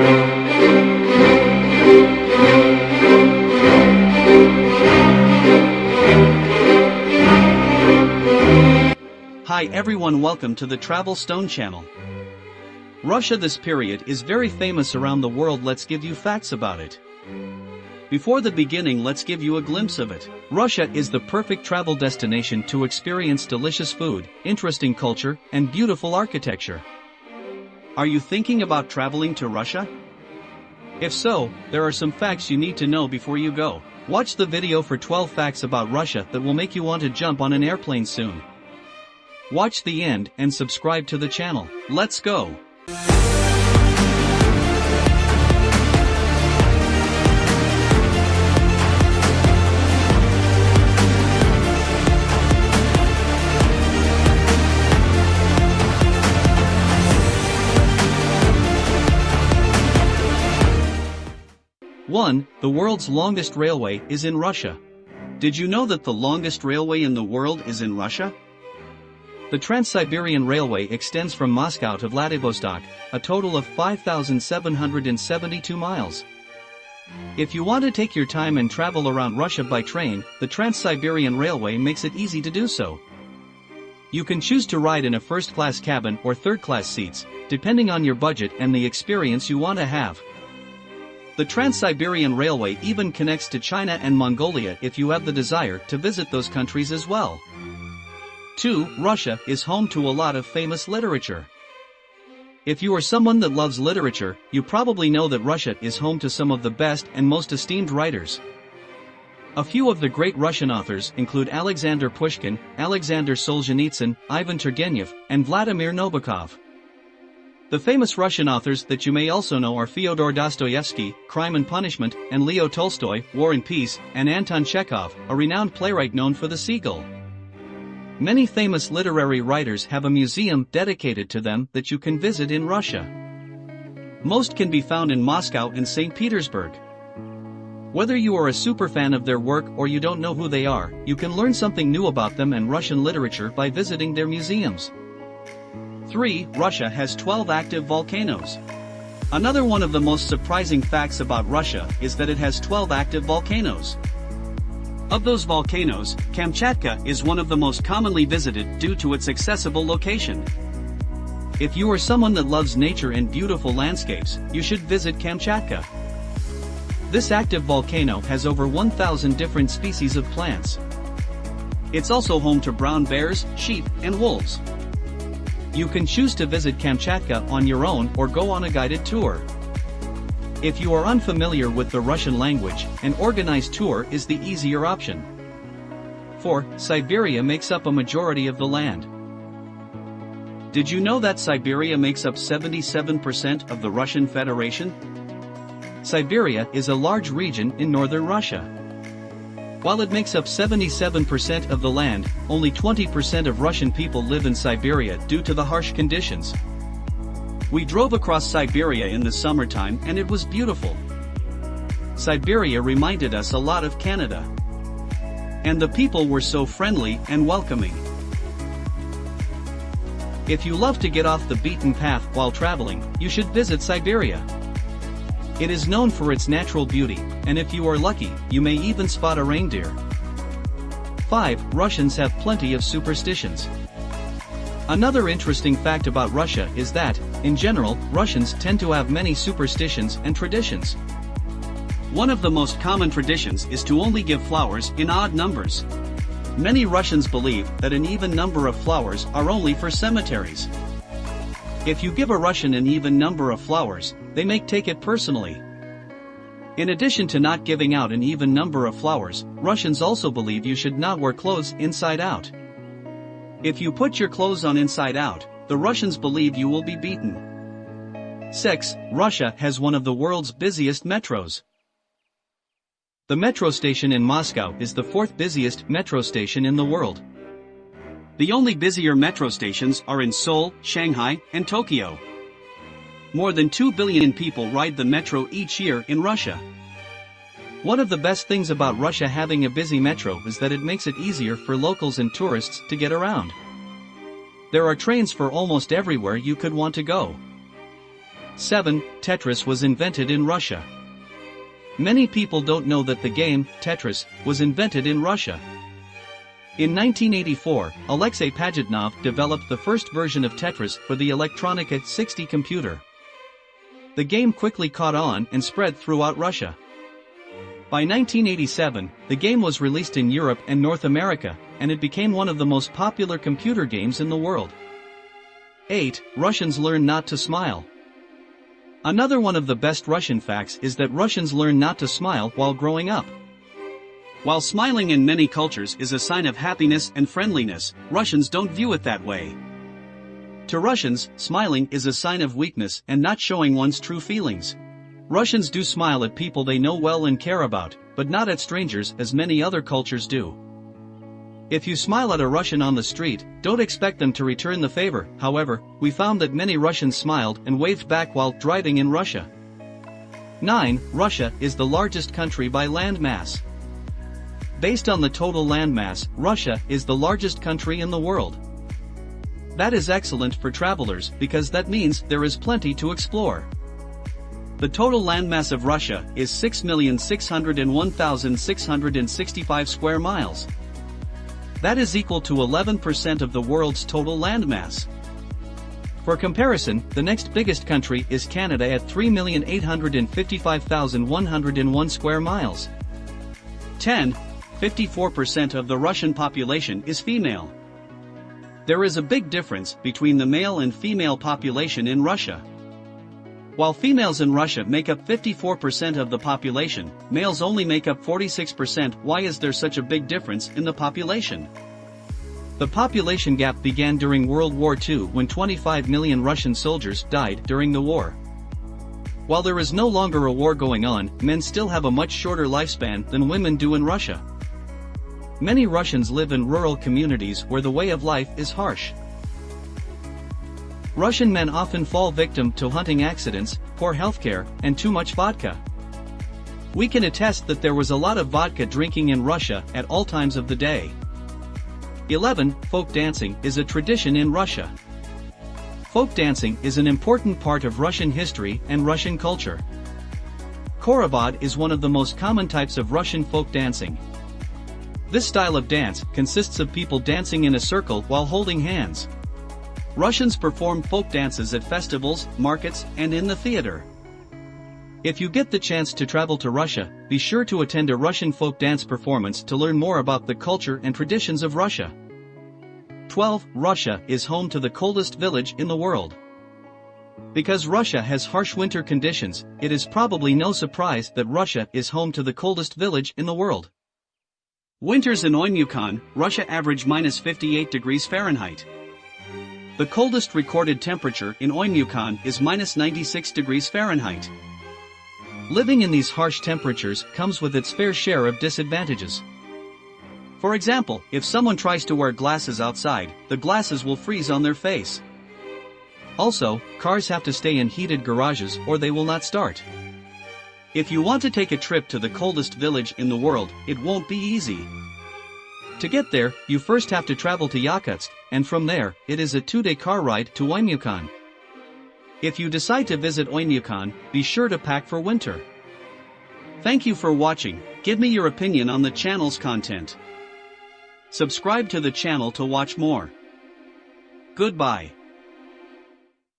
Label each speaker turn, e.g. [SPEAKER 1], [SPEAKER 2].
[SPEAKER 1] Hi everyone welcome to the Travel Stone channel. Russia this period is very famous around the world let's give you facts about it. Before the beginning let's give you a glimpse of it. Russia is the perfect travel destination to experience delicious food, interesting culture, and beautiful architecture. Are you thinking about traveling to Russia? If so, there are some facts you need to know before you go. Watch the video for 12 facts about Russia that will make you want to jump on an airplane soon. Watch the end and subscribe to the channel. Let's go! 1. The world's longest railway is in Russia. Did you know that the longest railway in the world is in Russia? The Trans-Siberian Railway extends from Moscow to Vladivostok, a total of 5,772 miles. If you want to take your time and travel around Russia by train, the Trans-Siberian Railway makes it easy to do so. You can choose to ride in a first-class cabin or third-class seats, depending on your budget and the experience you want to have. The Trans-Siberian Railway even connects to China and Mongolia if you have the desire to visit those countries as well. 2. Russia is home to a lot of famous literature. If you are someone that loves literature, you probably know that Russia is home to some of the best and most esteemed writers. A few of the great Russian authors include Alexander Pushkin, Alexander Solzhenitsyn, Ivan Turgenev, and Vladimir Nabokov. The famous Russian authors that you may also know are Fyodor Dostoevsky, Crime and Punishment, and Leo Tolstoy, War and Peace, and Anton Chekhov, a renowned playwright known for The Seagull. Many famous literary writers have a museum dedicated to them that you can visit in Russia. Most can be found in Moscow and St. Petersburg. Whether you are a superfan of their work or you don't know who they are, you can learn something new about them and Russian literature by visiting their museums. 3. Russia has 12 active volcanoes. Another one of the most surprising facts about Russia is that it has 12 active volcanoes. Of those volcanoes, Kamchatka is one of the most commonly visited due to its accessible location. If you are someone that loves nature and beautiful landscapes, you should visit Kamchatka. This active volcano has over 1,000 different species of plants. It's also home to brown bears, sheep, and wolves. You can choose to visit Kamchatka on your own or go on a guided tour. If you are unfamiliar with the Russian language, an organized tour is the easier option. 4. Siberia makes up a majority of the land. Did you know that Siberia makes up 77% of the Russian Federation? Siberia is a large region in northern Russia. While it makes up 77% of the land, only 20% of Russian people live in Siberia due to the harsh conditions. We drove across Siberia in the summertime and it was beautiful. Siberia reminded us a lot of Canada. And the people were so friendly and welcoming. If you love to get off the beaten path while traveling, you should visit Siberia. It is known for its natural beauty, and if you are lucky, you may even spot a reindeer. 5. Russians have plenty of superstitions. Another interesting fact about Russia is that, in general, Russians tend to have many superstitions and traditions. One of the most common traditions is to only give flowers in odd numbers. Many Russians believe that an even number of flowers are only for cemeteries. If you give a Russian an even number of flowers, they may take it personally. In addition to not giving out an even number of flowers, Russians also believe you should not wear clothes inside out. If you put your clothes on inside out, the Russians believe you will be beaten. 6. Russia has one of the world's busiest metros. The metro station in Moscow is the fourth busiest metro station in the world. The only busier metro stations are in Seoul, Shanghai, and Tokyo. More than 2 billion people ride the metro each year in Russia. One of the best things about Russia having a busy metro is that it makes it easier for locals and tourists to get around. There are trains for almost everywhere you could want to go. 7. Tetris was invented in Russia. Many people don't know that the game, Tetris, was invented in Russia. In 1984, Alexei Pajitnov developed the first version of Tetris for the Electronika 60 computer. The game quickly caught on and spread throughout Russia. By 1987, the game was released in Europe and North America, and it became one of the most popular computer games in the world. 8. Russians learn not to smile. Another one of the best Russian facts is that Russians learn not to smile while growing up. While smiling in many cultures is a sign of happiness and friendliness, Russians don't view it that way. To Russians, smiling is a sign of weakness and not showing one's true feelings. Russians do smile at people they know well and care about, but not at strangers as many other cultures do. If you smile at a Russian on the street, don't expect them to return the favor, however, we found that many Russians smiled and waved back while driving in Russia. 9. Russia is the largest country by land mass. Based on the total land mass, Russia is the largest country in the world. That is excellent for travelers because that means there is plenty to explore. The total landmass of Russia is 6,601,665 square miles. That is equal to 11% of the world's total landmass. For comparison, the next biggest country is Canada at 3,855,101 square miles. 10. 54% of the Russian population is female. There is a big difference between the male and female population in Russia. While females in Russia make up 54% of the population, males only make up 46%. Why is there such a big difference in the population? The population gap began during World War II when 25 million Russian soldiers died during the war. While there is no longer a war going on, men still have a much shorter lifespan than women do in Russia. Many Russians live in rural communities where the way of life is harsh. Russian men often fall victim to hunting accidents, poor healthcare, and too much vodka. We can attest that there was a lot of vodka drinking in Russia at all times of the day. 11. Folk dancing is a tradition in Russia. Folk dancing is an important part of Russian history and Russian culture. Khorovod is one of the most common types of Russian folk dancing. This style of dance consists of people dancing in a circle while holding hands. Russians perform folk dances at festivals, markets, and in the theater. If you get the chance to travel to Russia, be sure to attend a Russian folk dance performance to learn more about the culture and traditions of Russia. 12. Russia is home to the coldest village in the world. Because Russia has harsh winter conditions, it is probably no surprise that Russia is home to the coldest village in the world. Winters in Oymyakon, Russia average minus 58 degrees Fahrenheit. The coldest recorded temperature in Oymyakon is minus 96 degrees Fahrenheit. Living in these harsh temperatures comes with its fair share of disadvantages. For example, if someone tries to wear glasses outside, the glasses will freeze on their face. Also, cars have to stay in heated garages or they will not start. If you want to take a trip to the coldest village in the world, it won't be easy. To get there, you first have to travel to Yakutsk, and from there, it is a two-day car ride to Oymyakon. If you decide to visit Oymyakon, be sure to pack for winter. Thank you for watching, give me your opinion on the channel's content. Subscribe to the channel to watch more. Goodbye.